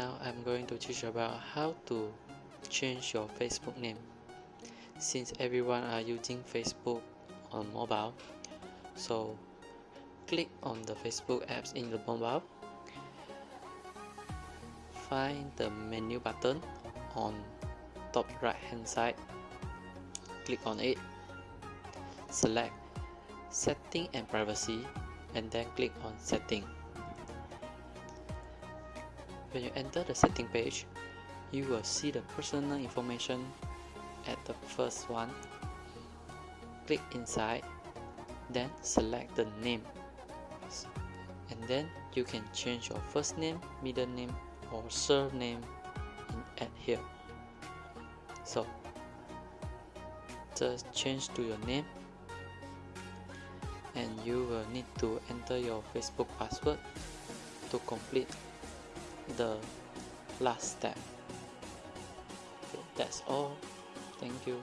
I'm going to teach you about how to change your Facebook name. Since everyone are using Facebook on mobile so click on the Facebook apps in the mobile. Find the menu button on top right hand side. Click on it. Select setting and privacy and then click on setting when you enter the setting page you will see the personal information at the first one. Click inside then select the name. And then you can change your first name middle name or surname and add here. So just change to your name. And you will need to enter your Facebook password to complete the last step. Okay, that's all. Thank you